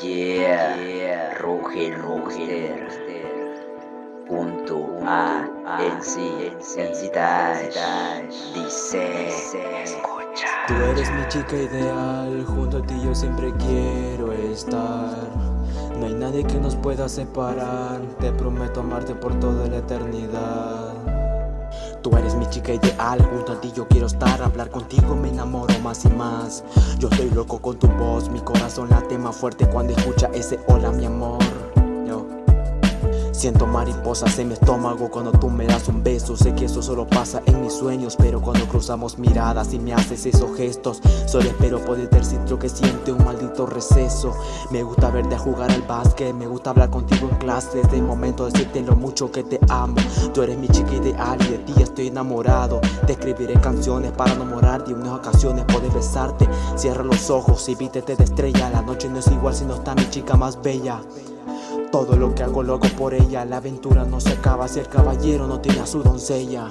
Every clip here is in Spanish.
Yeah, yeah. Ruge Rooster Junto a NC, NC Dash Dice, escucha. Tú eres mi chica ideal, junto a ti yo siempre quiero estar. No hay nadie que nos pueda separar, te prometo amarte por toda la eternidad Tú eres mi chica ideal, junto a ti yo quiero estar Hablar contigo me enamoro más y más. Yo estoy loco con tu voz, mi corazón late más fuerte Cuando escucha ese hola mi amor Siento mariposas en mi estómago cuando tú me das un beso. Sé que eso solo pasa en mis sueños Pero cuando cruzamos miradas y me haces esos gestos Solo espero poder decir que siente un maldito receso. Me gusta verte a jugar al básquet Me gusta hablar contigo en clases. De momento decirte lo mucho que te amo. Tú eres mi chica ideal y de ti estoy enamorado. Te escribiré canciones para enamorarte Y en unas ocasiones poder besarte. Cierra los ojos y vítete de estrella. La noche no es igual si no está mi chica más bella todo lo que hago loco por ella. La aventura no se acaba si el caballero no tiene a su doncella.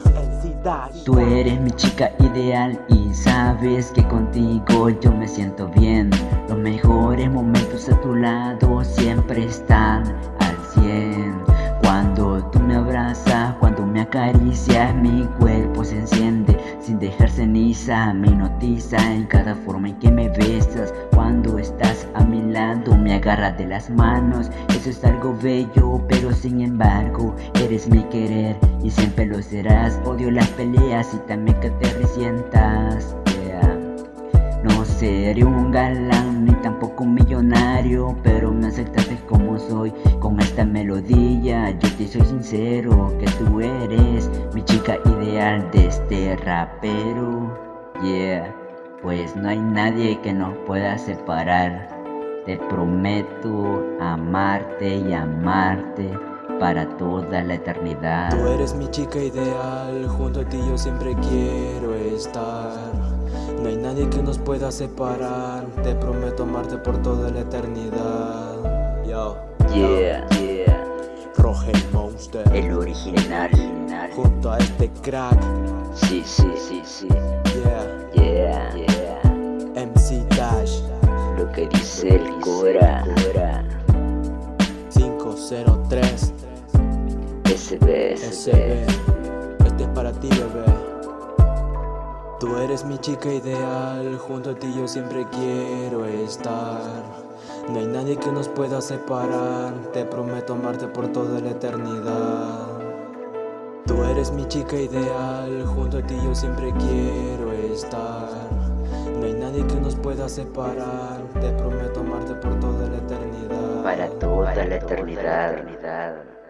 Tú eres mi chica ideal y sabes que contigo yo me siento bien. Los mejores momentos a tu lado siempre están al cien. Cuando tú me abrazas, cuando me acaricias mi cuerpo se enciende Sin dejar ceniza, me notiza en cada forma en que me besas. Cuando estás a mi lado me agarras de las manos. Eso es algo bello, pero sin embargo eres mi querer Y siempre lo serás, odio las peleas y también que te resientas No seré un galán ni tampoco un millonario Pero me aceptaste como soy con esta melodía. Yo te soy sincero que tú eres mi chica de este rapero Yeah, pues no hay nadie que nos pueda separar te prometo amarte y amarte para toda la eternidad. Tú eres mi chica ideal, junto a ti yo siempre quiero estar. No hay nadie que nos pueda separar, te prometo amarte por toda la eternidad. Yo, yeah. El original, junto a este crack. Sí, sí, sí, sí. Yeah, yeah, yeah. MC Dash lo que dice el Cora. 503 SB, SB. Este es para ti, bebé. Tú eres mi chica ideal, junto a ti yo siempre quiero estar. No hay nadie que nos pueda separar, te prometo amarte por toda la eternidad. Tú eres mi chica ideal, junto a ti yo siempre quiero estar. No hay nadie que nos pueda separar, te prometo amarte por toda la eternidad. Para toda la eternidad